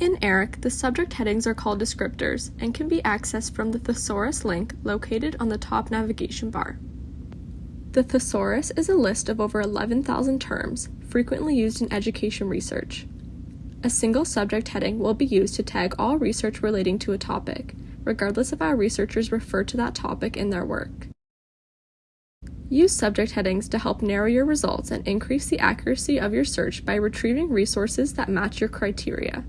In ERIC, the subject headings are called descriptors and can be accessed from the thesaurus link located on the top navigation bar. The thesaurus is a list of over 11,000 terms frequently used in education research. A single subject heading will be used to tag all research relating to a topic, regardless of how researchers refer to that topic in their work. Use subject headings to help narrow your results and increase the accuracy of your search by retrieving resources that match your criteria.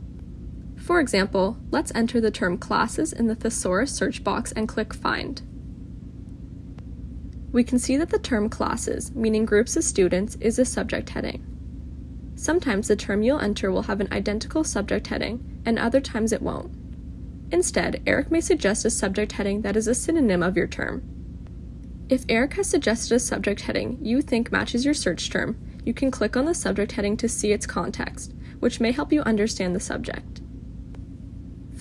For example, let's enter the term classes in the thesaurus search box and click Find. We can see that the term classes, meaning groups of students, is a subject heading. Sometimes the term you'll enter will have an identical subject heading, and other times it won't. Instead, ERIC may suggest a subject heading that is a synonym of your term. If ERIC has suggested a subject heading you think matches your search term, you can click on the subject heading to see its context, which may help you understand the subject.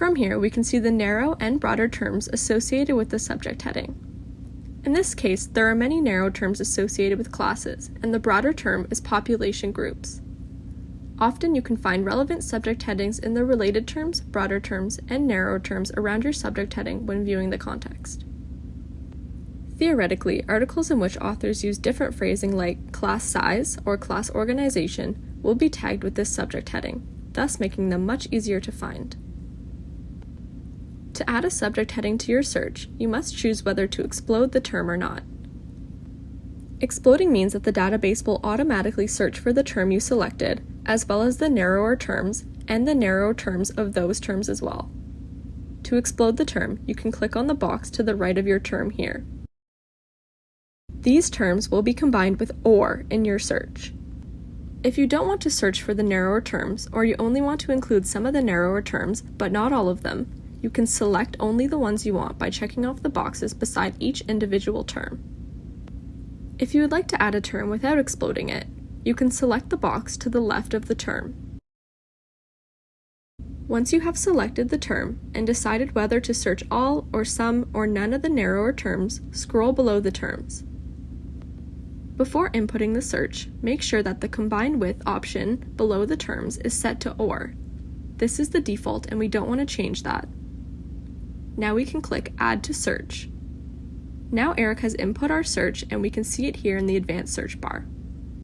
From here, we can see the narrow and broader terms associated with the subject heading. In this case, there are many narrow terms associated with classes, and the broader term is population groups. Often you can find relevant subject headings in the related terms, broader terms, and narrow terms around your subject heading when viewing the context. Theoretically, articles in which authors use different phrasing like class size or class organization will be tagged with this subject heading, thus making them much easier to find. To add a subject heading to your search, you must choose whether to explode the term or not. Exploding means that the database will automatically search for the term you selected, as well as the narrower terms and the narrow terms of those terms as well. To explode the term, you can click on the box to the right of your term here. These terms will be combined with OR in your search. If you don't want to search for the narrower terms, or you only want to include some of the narrower terms, but not all of them, you can select only the ones you want by checking off the boxes beside each individual term. If you would like to add a term without exploding it, you can select the box to the left of the term. Once you have selected the term and decided whether to search all or some or none of the narrower terms, scroll below the terms. Before inputting the search, make sure that the combined With option below the terms is set to OR. This is the default and we don't want to change that. Now we can click Add to Search. Now ERIC has input our search and we can see it here in the advanced search bar.